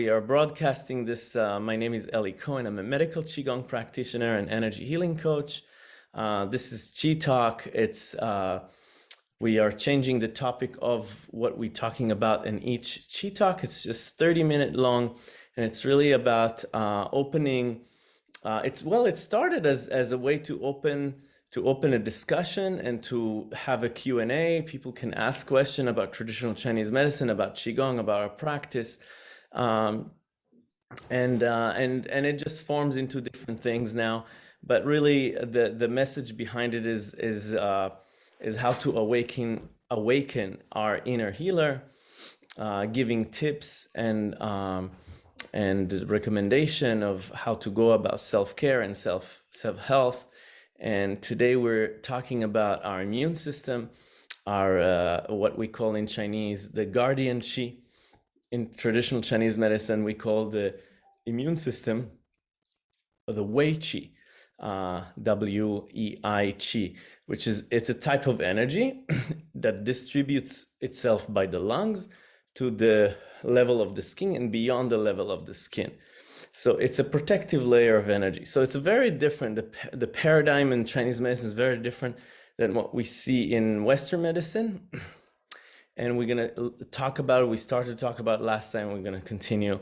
we are broadcasting this. Uh, my name is Eli Cohen. I'm a medical Qigong practitioner and energy healing coach. Uh, this is Chi Talk. It's uh, we are changing the topic of what we're talking about in each Chi Talk. It's just 30 minute long, and it's really about uh, opening. Uh, it's well, it started as as a way to open to open a discussion and to have a Q&A. People can ask questions about traditional Chinese medicine, about Qigong, about our practice. Um, and, uh, and, and it just forms into different things now. But really the, the message behind it is, is, uh, is how to awaken, awaken our inner healer, uh, giving tips and, um, and recommendation of how to go about self-care and self self-health and today we're talking about our immune system, our uh, what we call in Chinese the guardian qi. In traditional Chinese medicine, we call the immune system the Wei Qi, uh, W E I Qi, which is it's a type of energy that distributes itself by the lungs to the level of the skin and beyond the level of the skin. So it's a protective layer of energy. So it's very different. The, the paradigm in Chinese medicine is very different than what we see in Western medicine. And we're going to talk about it. We started to talk about last time. We're going to continue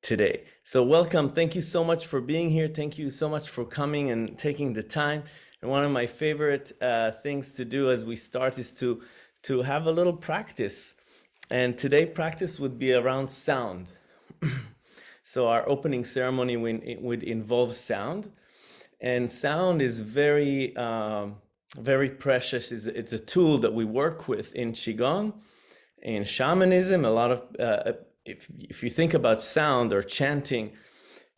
today. So welcome. Thank you so much for being here. Thank you so much for coming and taking the time. And one of my favorite uh, things to do as we start is to, to have a little practice. And today practice would be around sound. So our opening ceremony would involve sound. And sound is very, um, very precious. It's, a tool that we work with in Qigong, in shamanism. A lot of, uh, if, if you think about sound or chanting,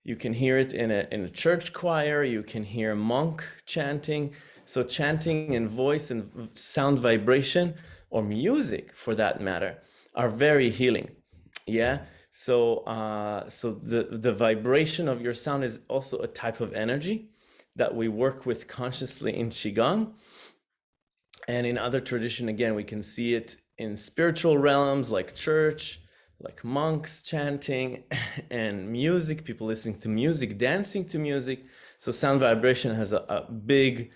you can hear it in a, in a church choir, you can hear monk chanting. So chanting and voice and sound vibration or music for that matter are very healing. Yeah. So, uh, so the, the vibration of your sound is also a type of energy that we work with consciously in Qigong. And in other tradition, again, we can see it in spiritual realms like church, like monks chanting and music, people listening to music, dancing to music. So sound vibration has a, a big,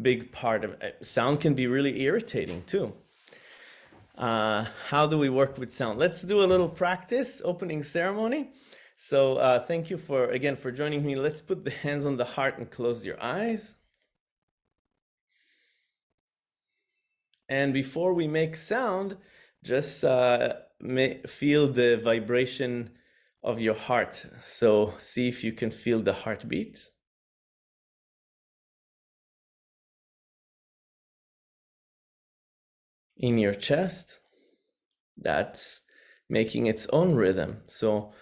big part of it. Sound can be really irritating too. Uh, how do we work with sound? Let's do a little practice, opening ceremony. So uh, thank you for, again, for joining me. Let's put the hands on the heart and close your eyes. And before we make sound, just uh, feel the vibration of your heart. So see if you can feel the heartbeat. in your chest that's making its own rhythm. So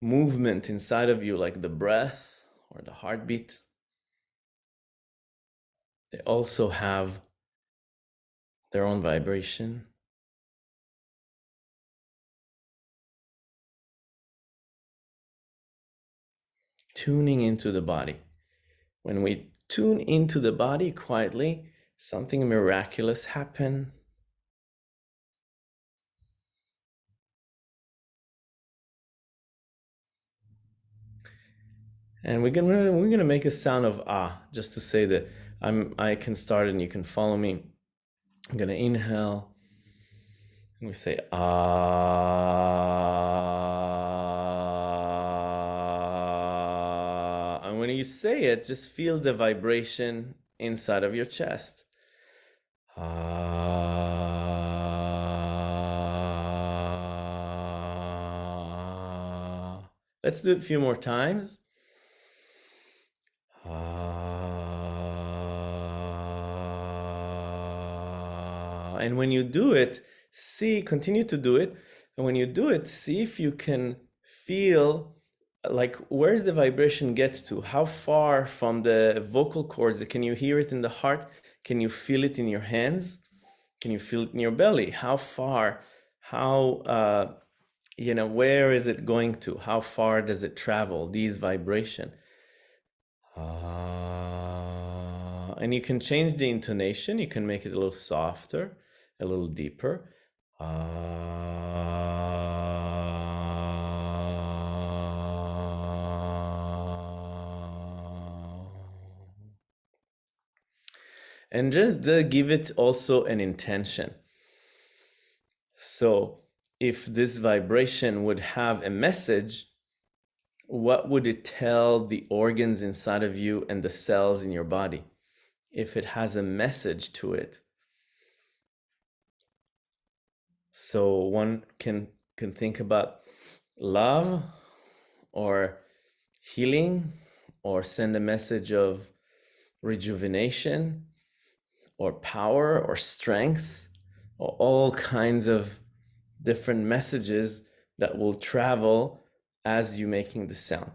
movement inside of you, like the breath or the heartbeat, they also have their own vibration. Tuning into the body. When we tune into the body quietly, something miraculous happens. And we're gonna we're gonna make a sound of ah, just to say that I'm I can start and you can follow me. I'm gonna inhale. And we say ah. And when you say it, just feel the vibration inside of your chest. Ah. Let's do it a few more times. And when you do it, see, continue to do it. And when you do it, see if you can feel like where's the vibration gets to? How far from the vocal cords? Can you hear it in the heart? Can you feel it in your hands? Can you feel it in your belly? How far? How uh you know where is it going to? How far does it travel these vibration? Uh, and you can change the intonation. You can make it a little softer a little deeper. and just uh, give it also an intention. So if this vibration would have a message, what would it tell the organs inside of you and the cells in your body? If it has a message to it, So one can can think about love or healing or send a message of rejuvenation or power or strength or all kinds of different messages that will travel as you making the sound.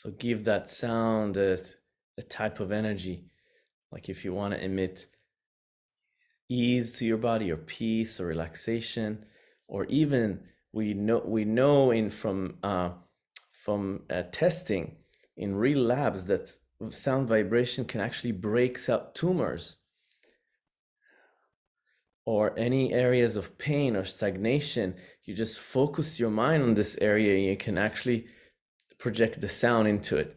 So give that sound a, a type of energy. Like if you want to emit ease to your body or peace or relaxation, or even we know we know in from uh, from uh, testing in real labs that sound vibration can actually breaks up tumors or any areas of pain or stagnation you just focus your mind on this area and you can actually project the sound into it.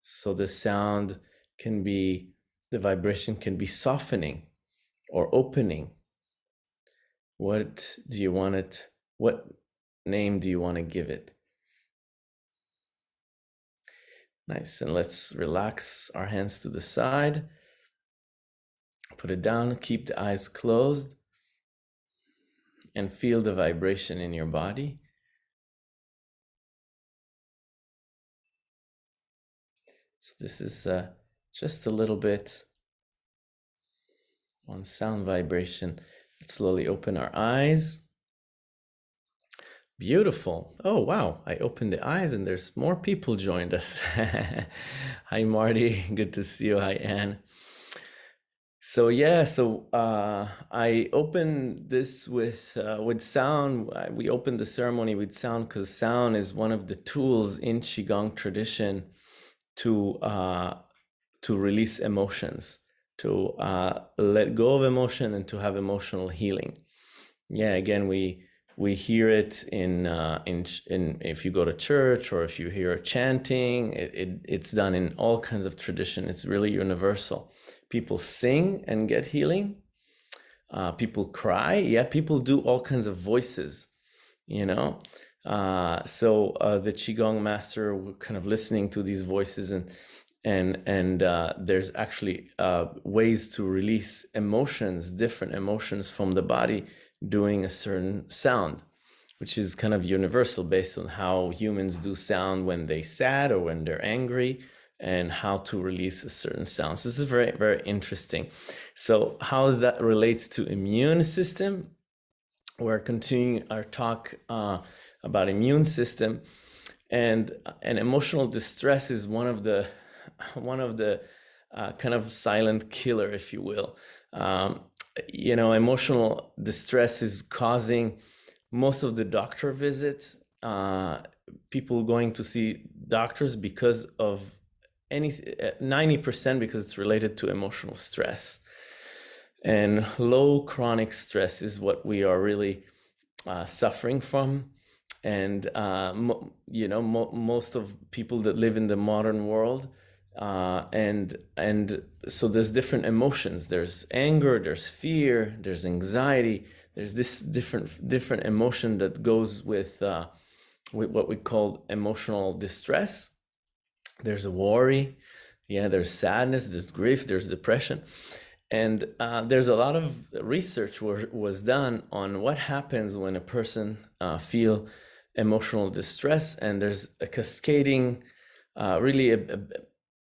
So the sound can be, the vibration can be softening or opening. What do you want it? What name do you want to give it? Nice. And let's relax our hands to the side. Put it down. Keep the eyes closed and feel the vibration in your body. So this is uh, just a little bit on sound vibration. Let's slowly open our eyes. Beautiful. Oh, wow. I opened the eyes and there's more people joined us. Hi, Marty. Good to see you. Hi, Anne. So yeah, so uh, I opened this with uh, with sound. We opened the ceremony with sound because sound is one of the tools in qigong tradition to uh, to release emotions, to uh, let go of emotion, and to have emotional healing. Yeah, again, we we hear it in uh, in in if you go to church or if you hear chanting. It, it it's done in all kinds of tradition. It's really universal people sing and get healing. Uh, people cry. Yeah people do all kinds of voices you know? Uh, so uh, the qigong master were kind of listening to these voices and and and uh, there's actually uh, ways to release emotions different emotions from the body doing a certain sound which is kind of universal based on how humans do sound when they sad or when they're angry and how to release a certain sounds. This is very, very interesting. So how does that relate to immune system? We're continuing our talk uh, about immune system and and emotional distress is one of the one of the uh, kind of silent killer, if you will. Um, you know, emotional distress is causing most of the doctor visits, uh, people going to see doctors because of any 90% uh, because it's related to emotional stress. And low chronic stress is what we are really uh, suffering from. And, uh, you know, mo most of people that live in the modern world, uh, and and so there's different emotions. There's anger, there's fear, there's anxiety. There's this different different emotion that goes with uh, with what we call emotional distress there's worry yeah there's sadness there's grief there's depression. And uh, there's a lot of research was was done on what happens when a person uh, feel emotional distress and there's a cascading uh, really a, a,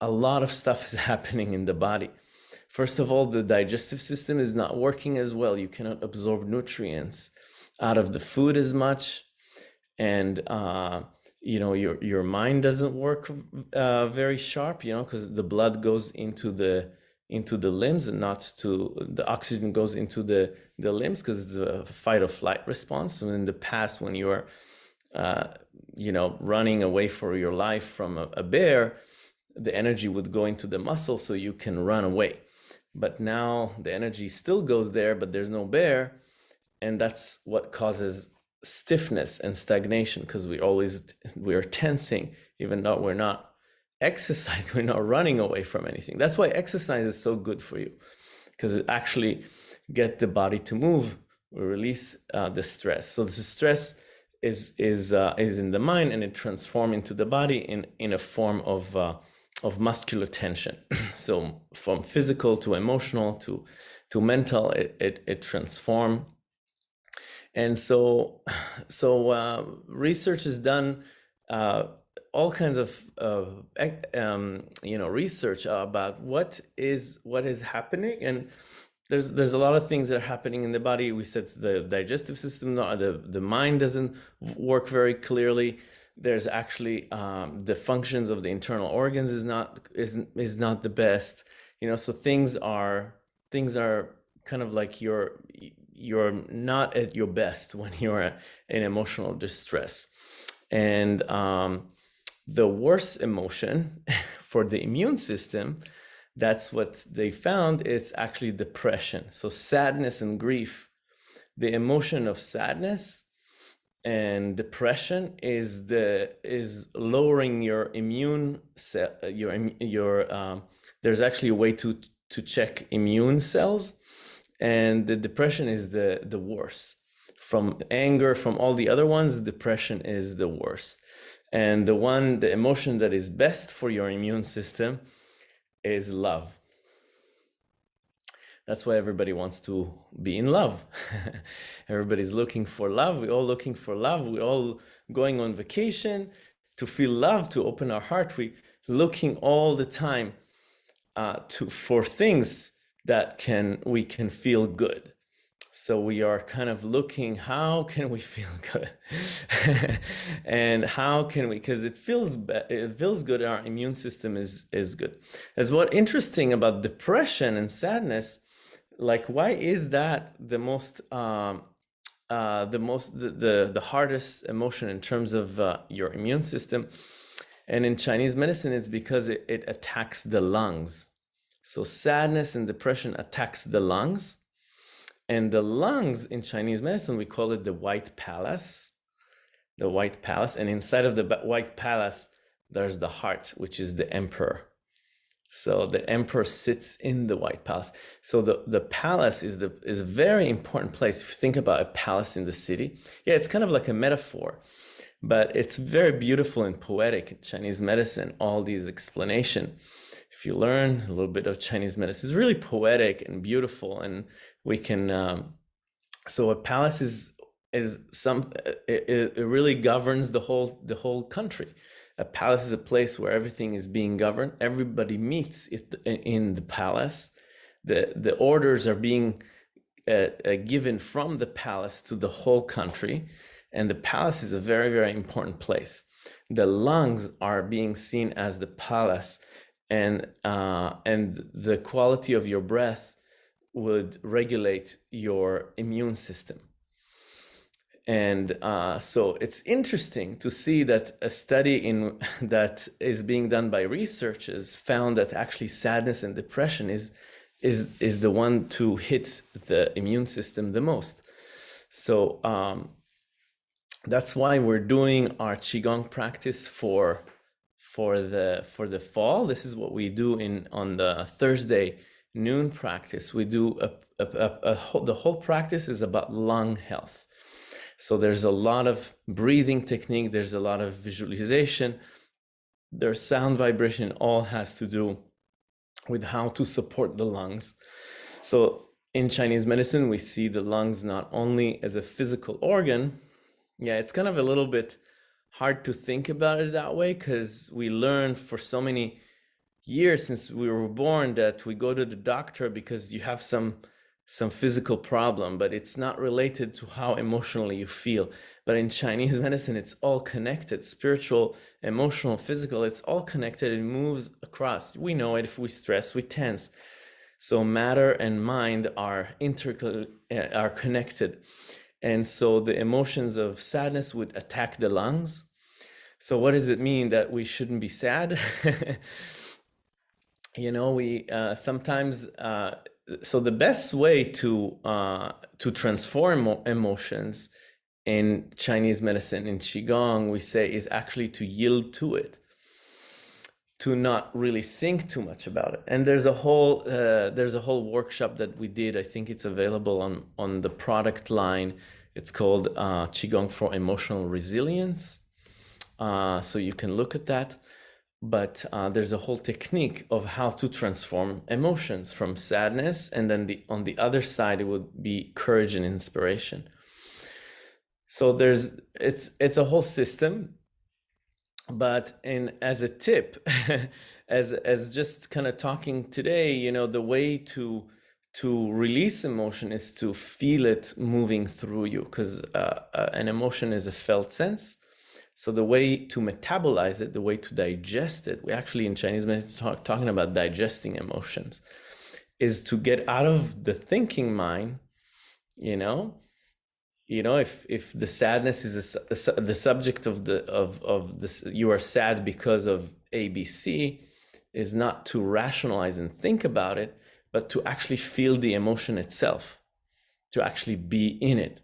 a lot of stuff is happening in the body. First of all the digestive system is not working as well. You cannot absorb nutrients out of the food as much. And uh, you know your your mind doesn't work uh, very sharp you know because the blood goes into the into the limbs and not to the oxygen goes into the the limbs because it's a fight or flight response so in the past when you are uh, you know, running away for your life from a, a bear, the energy would go into the muscle so you can run away. But now the energy still goes there, but there's no bear. And that's what causes stiffness and stagnation because we always we are tensing even though we're not exercise we're not running away from anything. That's why exercise is so good for you because it actually get the body to move we release uh, the stress. So the stress is is uh, is in the mind and it transform into the body in in a form of uh, of muscular tension. So from physical to emotional to to mental it it, it transform and so so uh, research is done uh, all kinds of uh, um, you know research about what is what is happening. And there's there's a lot of things that are happening in the body. We said the digestive system the the mind doesn't work very clearly. There's actually um, the functions of the internal organs is not is is not the best. You know so things are things are kind of like you're you're not at your best when you're in emotional distress and um, the worst emotion for the immune system, that's what they found is actually depression. So sadness and grief, the emotion of sadness and depression is the is lowering your immune cell your your um, there's actually a way to to check immune cells and the depression is the the worst from anger from all the other ones depression is the worst and the one, the emotion that is best for your immune system is love. That's why everybody wants to be in love. Everybody's looking for love. We're all looking for love. We're all going on vacation to feel love, to open our heart. We looking all the time uh, to for things that can we can feel good. So we are kind of looking, how can we feel good? and how can we, because it feels it feels good, our immune system is, is good. As what interesting about depression and sadness, like why is that the most, um, uh, the most, the, the, the, hardest emotion in terms of uh, your immune system? And in Chinese medicine, it's because it, it attacks the lungs. So sadness and depression attacks the lungs and the lungs in Chinese medicine, we call it the white palace, the white palace. And inside of the white palace, there's the heart, which is the emperor. So the emperor sits in the white palace. So the, the palace is the is a very important place. If you think about a palace in the city, yeah, it's kind of like a metaphor, but it's very beautiful and poetic in Chinese medicine, all these explanation. If you learn a little bit of Chinese medicine, it's really poetic and beautiful and we can um, so a palace is is some it, it really governs the whole the whole country. A palace is a place where everything is being governed. Everybody meets in the palace. The the orders are being uh, uh, given from the palace to the whole country and the palace is a very very important place. The lungs are being seen as the palace and uh, and the quality of your breath would regulate your immune system. And uh, so it's interesting to see that a study in that is being done by researchers found that actually sadness and depression is is is the one to hit the immune system the most. So um, that's why we're doing our qigong practice for for the for the fall. This is what we do in on the Thursday noon practice, we do a, a, a, a whole, the whole practice is about lung health. So there's a lot of breathing technique, there's a lot of visualization, there's sound vibration, all has to do with how to support the lungs. So in Chinese medicine, we see the lungs not only as a physical organ, yeah, it's kind of a little bit hard to think about it that way because we learned for so many years since we were born that we go to the doctor because you have some some physical problem, but it's not related to how emotionally you feel. But in Chinese medicine, it's all connected, spiritual, emotional, physical, it's all connected. It moves across. We know it if we stress, we tense. So matter and mind are inter eh, are connected. And so the emotions of sadness would attack the lungs. So what does it mean that we shouldn't be sad? you know, we uh, sometimes, uh, so the best way to, uh, to transform emotions in Chinese medicine, in Qigong, we say is actually to yield to it to not really think too much about it. And there's a whole uh, there's a whole workshop that we did. I think it's available on on the product line. It's called uh, Qigong for Emotional Resilience. Uh, so you can look at that. But uh, there's a whole technique of how to transform emotions from sadness, and then the on the other side it would be courage and inspiration. So there's it's it's a whole system but in as a tip as as just kind of talking today you know the way to to release emotion is to feel it moving through you because uh, uh, an emotion is a felt sense. So the way to metabolize it the way to digest it we actually in chinese medicine talk, talking about digesting emotions is to get out of the thinking mind you know you know if if the sadness is a, a, the subject of the of of this you are sad because of abc is not to rationalize and think about it but to actually feel the emotion itself to actually be in it.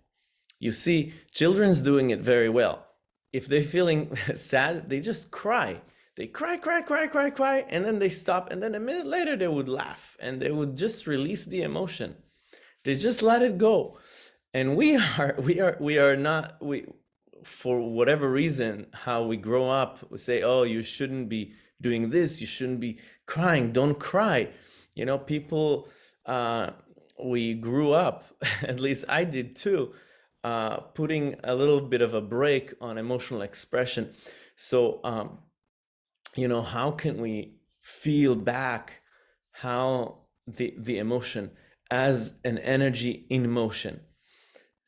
You see children's doing it very well. If they're feeling sad they just cry. They cry cry cry cry cry and then they stop and then a minute later they would laugh and they would just release the emotion. They just let it go and we are we are we are not we for whatever reason how we grow up we say oh you shouldn't be doing this. You shouldn't be crying. Don't cry. You know people uh we grew up at least i did too uh putting a little bit of a break on emotional expression. So um you know how can we feel back how the the emotion as an energy in motion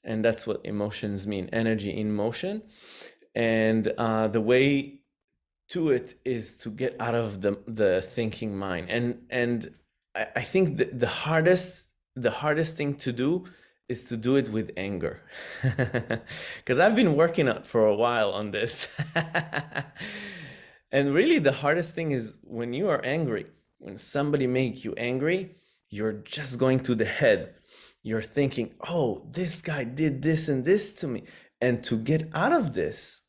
and that's what emotions mean energy in motion. And uh, the way to it is to get out of the the thinking mind. And and I, I think the, the hardest the hardest thing to do is to do it with anger. Because I've been working out for a while on this. And really the hardest thing is when you are angry when somebody make you angry you're just going to the head you're thinking, oh, this guy did this and this to me. And to get out of this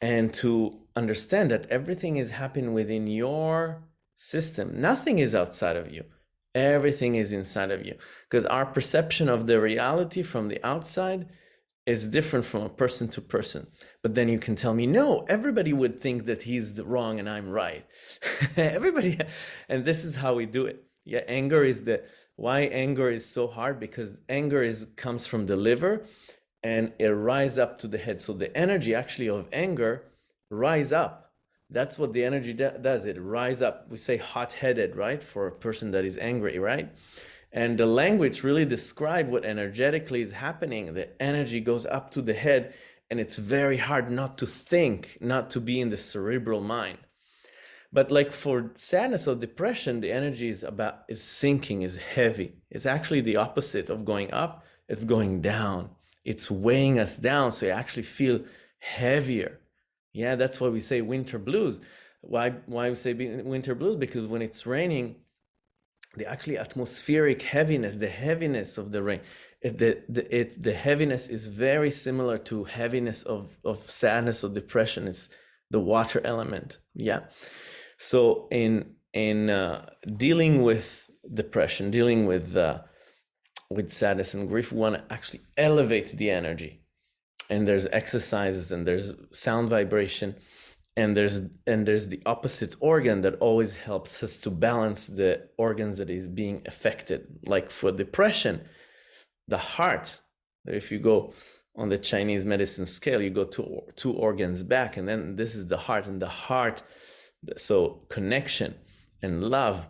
and to understand that everything is happening within your system, nothing is outside of you. Everything is inside of you. Because our perception of the reality from the outside is different from a person to person. But then you can tell me, no, everybody would think that he's wrong and I'm right. everybody, and this is how we do it. Yeah, anger is the why anger is so hard because anger is comes from the liver and it rise up to the head. So the energy actually of anger rise up. That's what the energy does. It rise up. We say hot-headed, right? For a person that is angry, right? And the language really describe what energetically is happening. The energy goes up to the head and it's very hard not to think, not to be in the cerebral mind. But like for sadness or depression, the energy is about is sinking, is heavy. It's actually the opposite of going up, it's going down. It's weighing us down. So you actually feel heavier. Yeah, that's why we say winter blues. Why why we say winter blues? Because when it's raining, the actually atmospheric heaviness, the heaviness of the rain, it, the, the, it, the heaviness is very similar to heaviness of, of sadness or depression. It's the water element. Yeah. So in in uh, dealing with depression, dealing with uh, with sadness and grief, we want to actually elevate the energy. And there's exercises and there's sound vibration and there's and there's the opposite organ that always helps us to balance the organs that is being affected like for depression the heart if you go on the chinese medicine scale you go two two organs back and then this is the heart and the heart so connection and love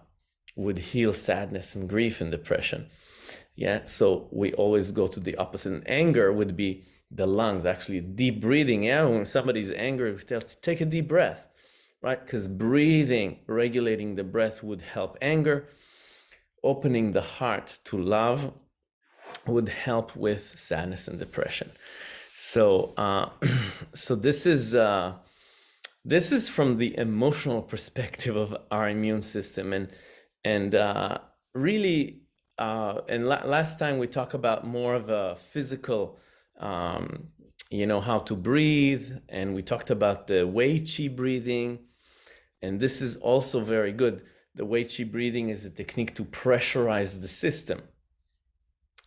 would heal sadness and grief and depression. Yeah, so we always go to the opposite. And anger would be the lungs, actually deep breathing. Yeah, when somebody's angry, we tell to take a deep breath, right? Because breathing, regulating the breath would help anger, opening the heart to love would help with sadness and depression. So, uh, so this is uh, this is from the emotional perspective of our immune system, and and uh, really, uh, and la last time we talked about more of a physical, um, you know, how to breathe, and we talked about the Wei Qi breathing, and this is also very good. The Wei Qi breathing is a technique to pressurize the system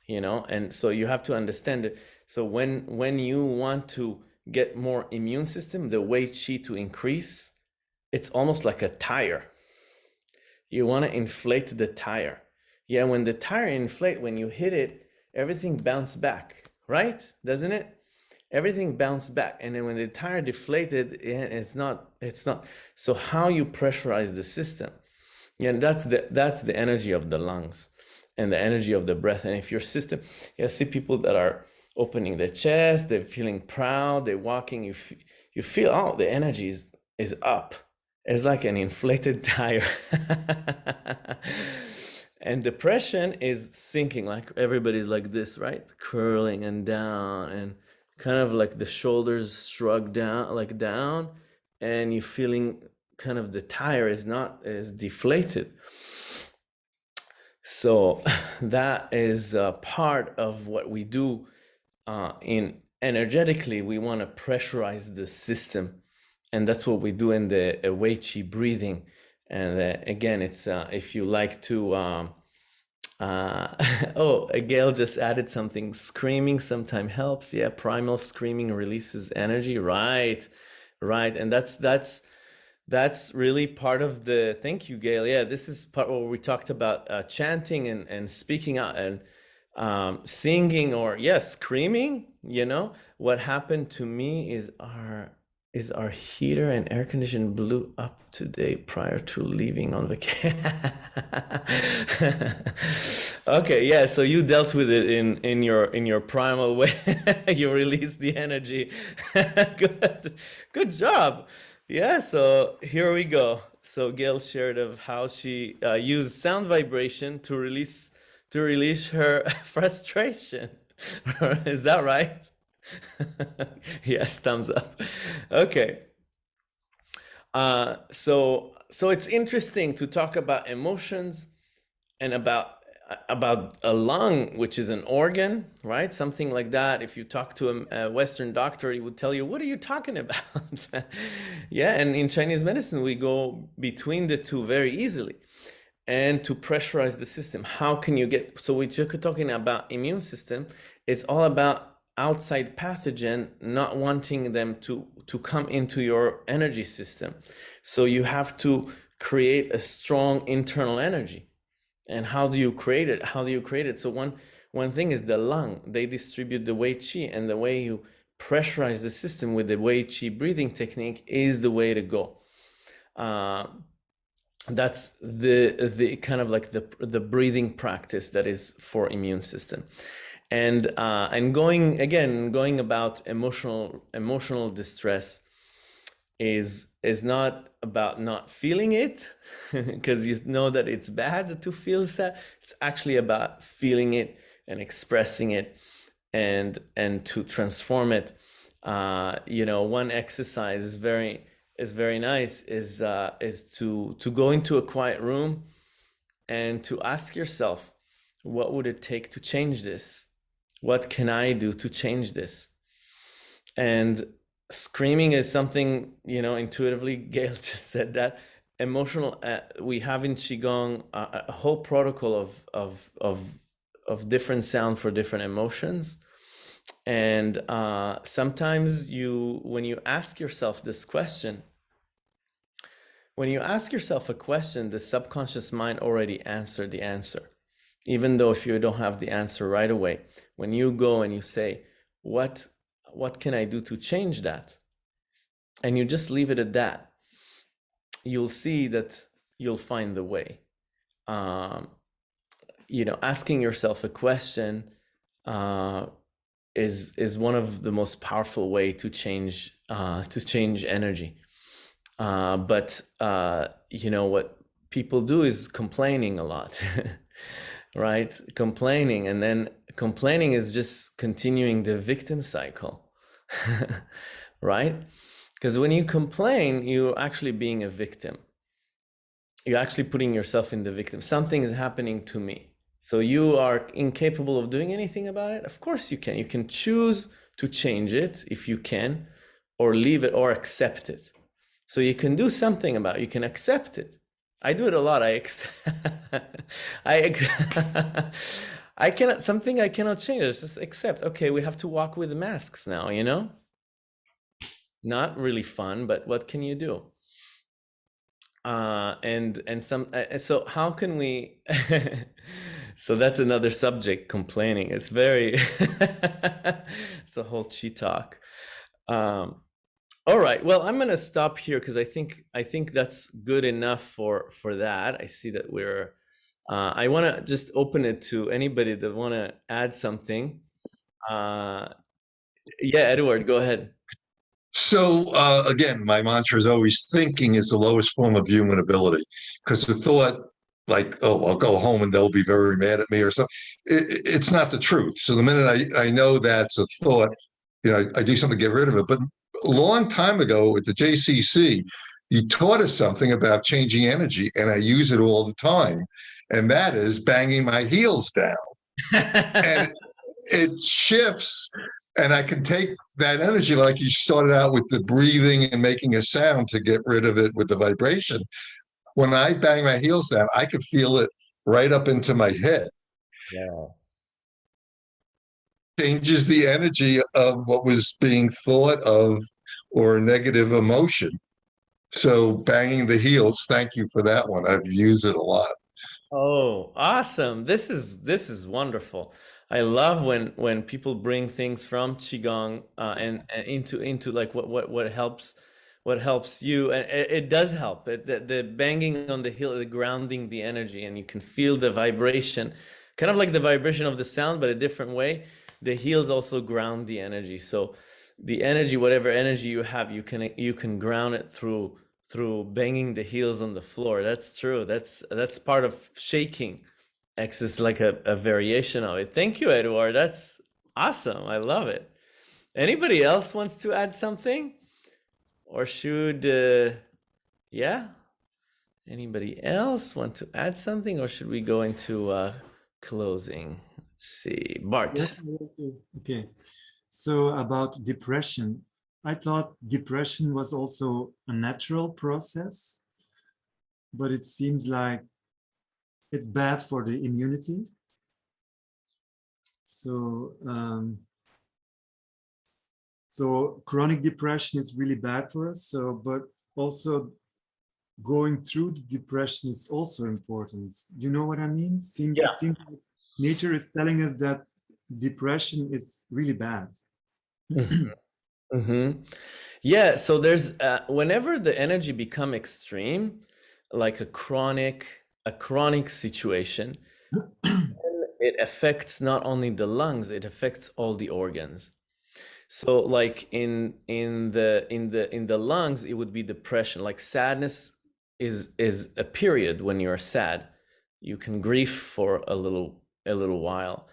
you know and so you have to understand it so when when you want to get more immune system the Wei Qi to increase it's almost like a tire. You want to inflate the tire. Yeah when the tire inflate when you hit it everything bounce back right? Doesn't it? Everything bounce back and then when the tire deflated it's not it's not. So how you pressurize the system? Yeah that's the that's the energy of the lungs and the energy of the breath. And if your system, yeah, see people that are opening their chest, they're feeling proud, they're walking, you, you feel, oh, the energy is, is up. It's like an inflated tire. and depression is sinking, like everybody's like this, right? Curling and down and kind of like the shoulders shrug down, like down, and you're feeling kind of the tire is not is deflated. So that is part of what we do uh, in energetically. We want to pressurize the system, and that's what we do in the Wei Qi breathing. And uh, again, it's uh, if you like to. Um, uh, oh, Gail just added something. Screaming sometimes helps. Yeah, primal screaming releases energy. Right, right, and that's that's that's really part of the thank you gail yeah this is part where we talked about uh, chanting and, and speaking out and um, singing or yes screaming you know? What happened to me is our is our heater and air condition blew up today prior to leaving on vacation okay yeah so you dealt with it in in your in your primal way. You released the energy. Good good job. Yeah, so here we go. So Gail shared of how she uh, used sound vibration to release to release her frustration. Is that right? yes, thumbs up. Okay. Uh, so so it's interesting to talk about emotions and about about a lung, which is an organ, right? Something like that. If you talk to a, a Western doctor, he would tell you, what are you talking about? yeah, and in Chinese medicine, we go between the two very easily. And to pressurize the system, how can you get, so we're talking about immune system, it's all about outside pathogen not wanting them to, to come into your energy system. So you have to create a strong internal energy. And how do you create it? How do you create it? So one one thing is the lung. They distribute the Wei Qi and the way you pressurize the system with the Wei Qi breathing technique is the way to go. Uh, that's the the kind of like the the breathing practice that is for immune system. And uh, and going again going about emotional emotional distress is is not about not feeling it because you know that it's bad to feel sad. It's actually about feeling it and expressing it and and to transform it. Uh, you know one exercise is very is very nice is uh, is to to go into a quiet room and to ask yourself what would it take to change this? What can i do to change this? And screaming is something you know intuitively gail just said that. Emotional uh, we have in qigong uh, a whole protocol of of of of different sound for different emotions and uh, sometimes you when you ask yourself this question when you ask yourself a question the subconscious mind already answered the answer even though if you don't have the answer right away when you go and you say what what can I do to change that? And you just leave it at that. You'll see that you'll find the way. Um, you know, asking yourself a question uh, is is one of the most powerful way to change uh, to change energy. Uh, but uh, you know what people do is complaining a lot. right? Complaining. And then complaining is just continuing the victim cycle, right? Because when you complain, you're actually being a victim. You're actually putting yourself in the victim. Something is happening to me. So you are incapable of doing anything about it? Of course you can. You can choose to change it if you can, or leave it or accept it. So you can do something about it. You can accept it. I do it a lot. I ex I ex I cannot something I cannot change. It's just accept. Okay, we have to walk with masks now, you know? Not really fun, but what can you do? Uh, and and some uh, so how can we so that's another subject complaining it's very it's a whole chi talk um, all right. Well, I'm going to stop here because I think I think that's good enough for for that. I see that we're. Uh, I want to just open it to anybody that want to add something. Uh, yeah, Edward, go ahead. So uh, again, my mantra is always thinking is the lowest form of human ability because the thought like, oh, I'll go home and they'll be very mad at me or something. It, it's not the truth. So the minute I, I know that's a thought, you know, I, I do something to get rid of it. But a long time ago at the JCC, you taught us something about changing energy, and I use it all the time, and that is banging my heels down. and it shifts, and I can take that energy, like you started out with the breathing and making a sound to get rid of it with the vibration. When I bang my heels down, I could feel it right up into my head. Yes changes the energy of what was being thought of or negative emotion. So banging the heels, thank you for that one. I've used it a lot. Oh, awesome. This is this is wonderful. I love when when people bring things from qigong uh, and, and into into like what what what helps what helps you and it, it does help it the, the banging on the heel the grounding the energy and you can feel the vibration kind of like the vibration of the sound but a different way the heels also ground the energy. So the energy, whatever energy you have, you can you can ground it through through banging the heels on the floor. That's true. That's that's part of shaking. X is like a, a variation of it. Thank you, Edward. That's awesome. I love it. Anybody else wants to add something? Or should, uh, yeah? Anybody else want to add something or should we go into uh, closing? Let's see, Bart. Yeah, okay. So about depression, I thought depression was also a natural process, but it seems like it's bad for the immunity. So, um, so chronic depression is really bad for us. So, but also going through the depression is also important. You know what I mean? Seems, yeah. it seems like nature is telling us that depression is really bad. mm -hmm. Yeah, so there's uh, whenever the energy become extreme, like a chronic a chronic situation, it affects not only the lungs, it affects all the organs. So like in in the in the in the lungs, it would be depression. Like sadness is is a period when you're sad. You can grieve for a little a little while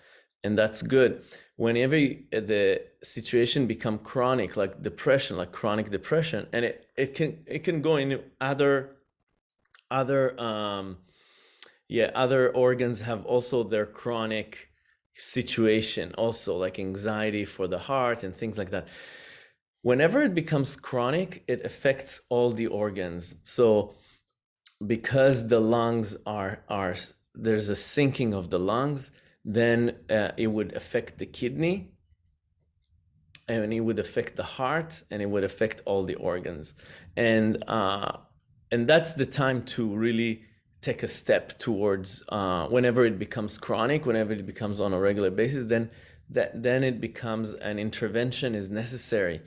and that's good whenever the situation become chronic like depression like chronic depression and it it can it can go into other other um yeah other organs have also their chronic situation also like anxiety for the heart and things like that whenever it becomes chronic it affects all the organs so because the lungs are are there's a sinking of the lungs, then uh, it would affect the kidney and it would affect the heart and it would affect all the organs. And, uh, and that's the time to really take a step towards uh, whenever it becomes chronic, whenever it becomes on a regular basis, then that then it becomes an intervention is necessary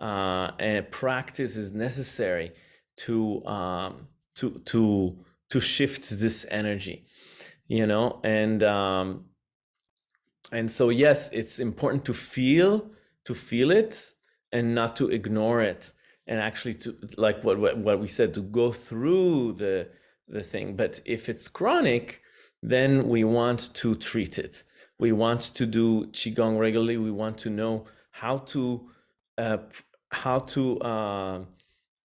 uh, and practice is necessary to um, to to to shift this energy you know? And um and so yes it's important to feel to feel it and not to ignore it and actually to like what what, what we said to go through the the thing but if it's chronic then we want to treat it. We want to do qigong regularly. We want to know how to uh, how to uh,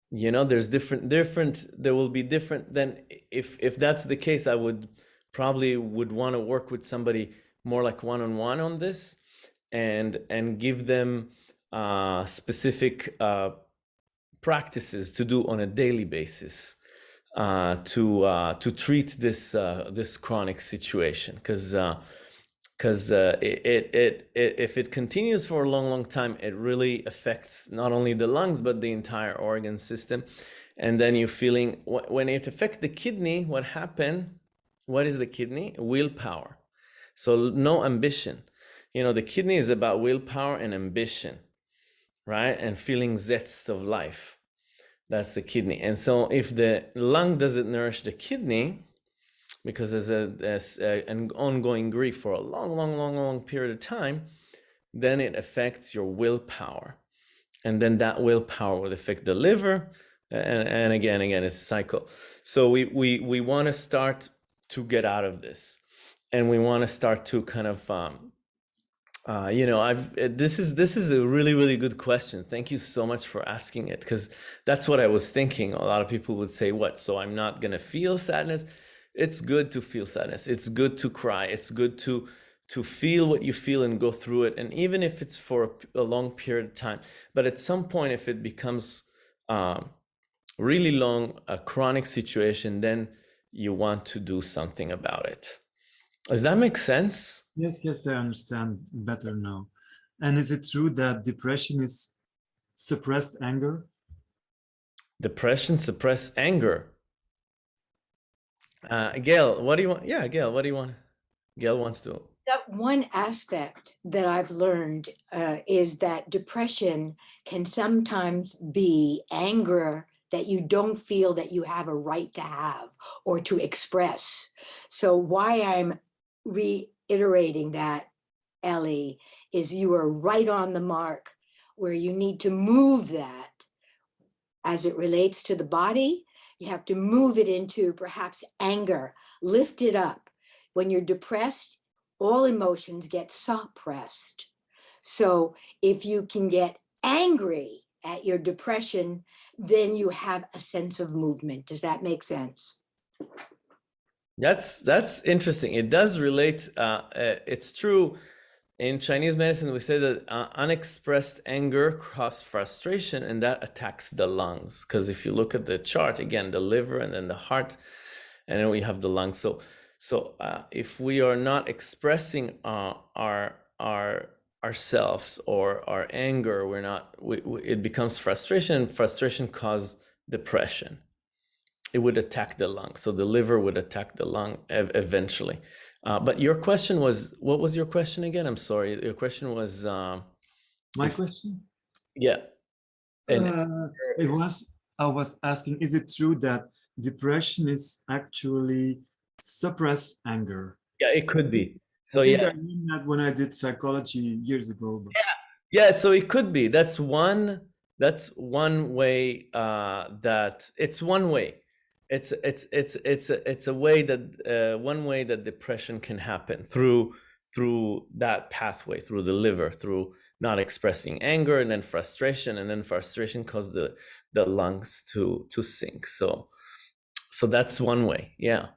you know there's different different there will be different then if if that's the case i would probably would want to work with somebody more like one-on-one on this and and give them uh, specific uh, practices to do on a daily basis uh, to uh, to treat this uh, this chronic situation because because uh, it, it, it, it, if it continues for a long, long time, it really affects not only the lungs, but the entire organ system. And then you're feeling, when it affects the kidney, what happened? What is the kidney? Willpower. So no ambition. You know, the kidney is about willpower and ambition, right? And feeling zest of life. That's the kidney. And so if the lung doesn't nourish the kidney, because there's, a, there's a, an ongoing grief for a long, long, long, long period of time, then it affects your willpower. And then that willpower will affect the liver. And, and again, again, it's a cycle. So we, we, we want to start to get out of this. And we want to start to kind of, um, uh, you know, I've this is this is a really really good question. Thank you so much for asking it because that's what I was thinking. A lot of people would say, "What? So I'm not gonna feel sadness?" it's good to feel sadness it's good to cry it's good to to feel what you feel and go through it and even if it's for a, a long period of time but at some point if it becomes um, really long a chronic situation then you want to do something about it does that make sense yes yes i understand better now and is it true that depression is suppressed anger depression suppress anger uh, Gail, what do you want? Yeah, Gail, what do you want? Gail wants to. That one aspect that I've learned uh, is that depression can sometimes be anger that you don't feel that you have a right to have or to express. So why I'm reiterating that, Ellie, is you are right on the mark where you need to move that as it relates to the body you have to move it into perhaps anger, lift it up. When you're depressed, all emotions get suppressed. So if you can get angry at your depression, then you have a sense of movement. Does that make sense? That's that's interesting. It does relate. Uh, uh, it's true in Chinese medicine, we say that uh, unexpressed anger causes frustration and that attacks the lungs. Because if you look at the chart, again, the liver and then the heart, and then we have the lungs. So, so uh, if we are not expressing uh, our our ourselves or our anger, we're not. We, we, it becomes frustration. Frustration causes depression. It would attack the lung. So the liver would attack the lung ev eventually. Uh, but your question was, what was your question again? I'm sorry. Your question was. Uh, My if, question? Yeah. And, uh, it was, I was asking, is it true that depression is actually suppressed anger? Yeah, it could be. So I yeah. I mean that when I did psychology years ago. But... Yeah. Yeah. So it could be. That's one. That's one way. Uh, that it's one way it's it's it's it's a, it's a way that uh, one way that depression can happen through through that pathway through the liver through not expressing anger and then frustration and then frustration cause the the lungs to to sink. So so that's one way. Yeah.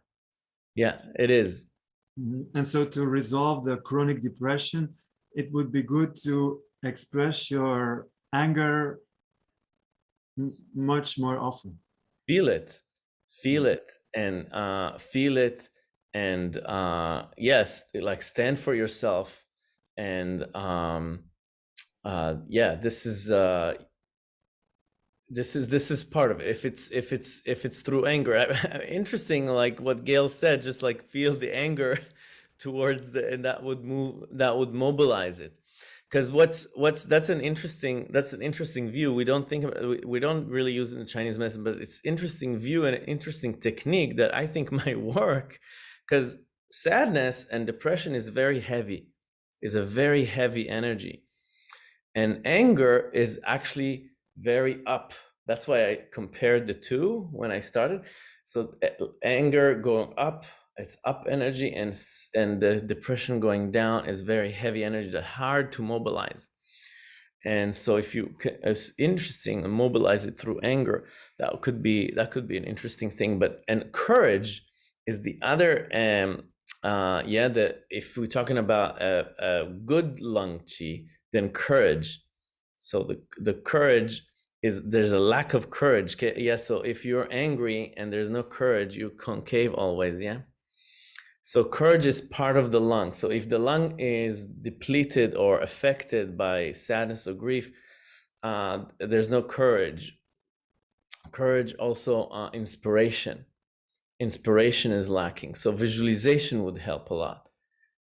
Yeah it is. Mm-hmm. and so to resolve the chronic depression it would be good to express your anger much more often. Feel it feel it and uh, feel it and uh, yes like stand for yourself and um, uh, yeah this is uh, this is this is part of it. If it's if it's if it's through anger interesting like what gail said just like feel the anger towards the and that would move that would mobilize it because what's what's that's an interesting that's an interesting view. We don't think about, we, don't really use in chinese medicine but it's interesting view and an interesting technique that i think might work. Because sadness and depression is very heavy is a very heavy energy. And anger is actually very up. That's why i compared the two when i started. So eh, anger going up it's up energy and and the depression going down is very heavy energy that hard to mobilize. And so if you it's interesting and mobilize it through anger that could be that could be an interesting thing but and courage is the other um uh yeah the if we're talking about a, a good lung chi then courage. So the the courage is there's a lack of courage yeah so if you're angry and there's no courage you concave always yeah so courage is part of the lung. So if the lung is depleted or affected by sadness or grief, uh, there's no courage. Courage also uh, inspiration. Inspiration is lacking. So visualization would help a lot.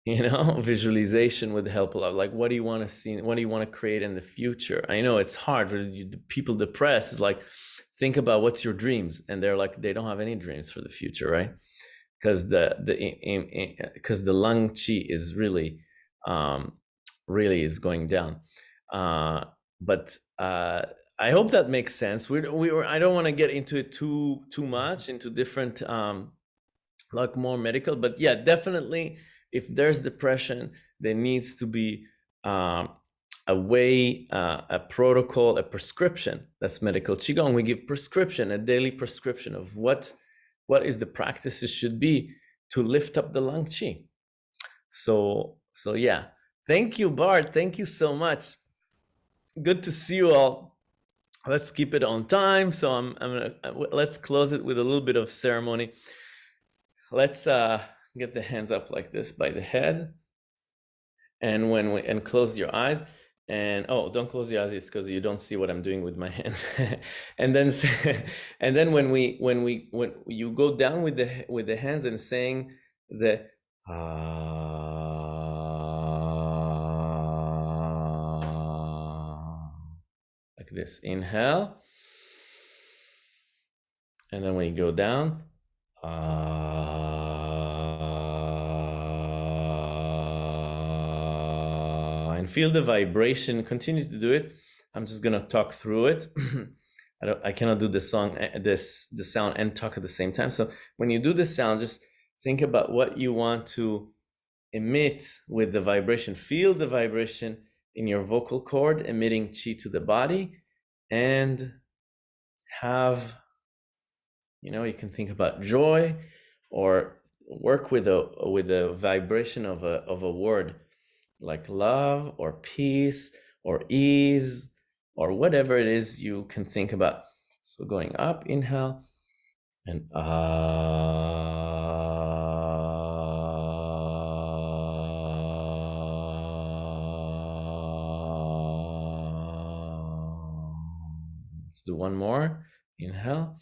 You know, visualization would help a lot. Like, what do you want to see? What do you want to create in the future? I know it's hard. People depressed is like, think about what's your dreams, and they're like, they don't have any dreams for the future, right? Because the the because the lung chi is really um, really is going down. Uh, but uh, I hope that makes sense. We we were, I don't want to get into it too too much into different um, like more medical, but yeah, definitely if there's depression, there needs to be um, a way, uh, a protocol, a prescription. That's medical qigong. We give prescription, a daily prescription of what what is the practices should be to lift up the lung chi. So so yeah, thank you, Bart. Thank you so much. Good to see you all. Let's keep it on time. So I'm I'm gonna uh, let's close it with a little bit of ceremony. Let's uh, get the hands up like this by the head, and when we and close your eyes and oh don't close your eyes because you don't see what i'm doing with my hands. And then and then when we when we when you go down with the with the hands and saying the ah, like this inhale and then when you go down and feel the vibration. Continue to do it. I'm just gonna talk through it. I don't. I cannot do the song, eh, this the sound, and talk at the same time. So when you do the sound, just think about what you want to emit with the vibration. Feel the vibration in your vocal cord, emitting chi to the body, and have. You know, you can think about joy, or work with a with a vibration of a of a word like love or peace or ease or whatever it is you can think about. So going up, inhale, and Let's do one more. Inhale.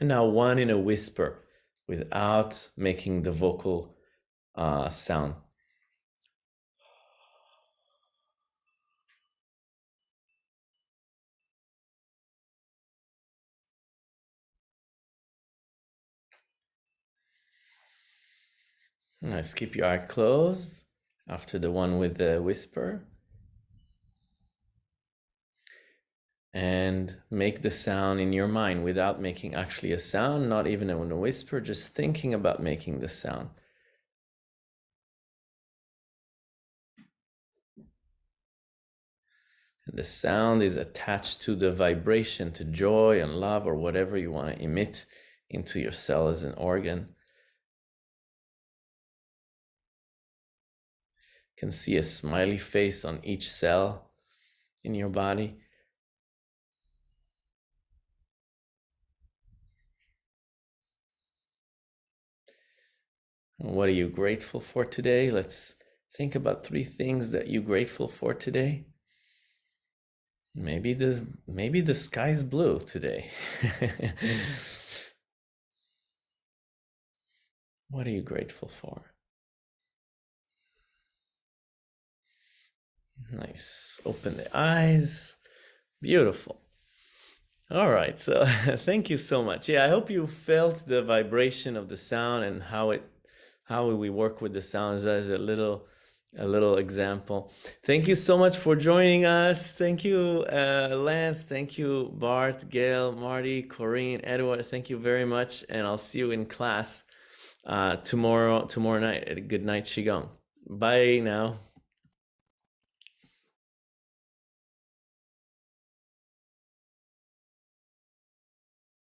And now one in a whisper without making the vocal uh, sound. Nice. Keep your eye closed after the one with the whisper. And make the sound in your mind without making actually a sound, not even in a whisper, just thinking about making the sound. And the sound is attached to the vibration, to joy and love, or whatever you want to emit into your cell as an organ. You can see a smiley face on each cell in your body. What are you grateful for today? Let's think about three things that you're grateful for today. Maybe the maybe the sky's blue today. what are you grateful for? Nice. Open the eyes. Beautiful. All right. So thank you so much. Yeah, I hope you felt the vibration of the sound and how it how we work with the sounds as a little a little example. Thank you so much for joining us. Thank you, uh, Lance. Thank you, Bart, Gail, Marty, Corinne, Edward. Thank you very much, and I'll see you in class uh, tomorrow tomorrow night Good Night Qigong. Bye now.